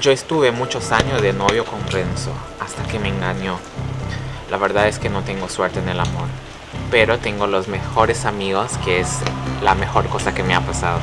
Yo estuve muchos años de novio con Renzo, hasta que me engañó. La verdad es que no tengo suerte en el amor, pero tengo los mejores amigos, que es la mejor cosa que me ha pasado.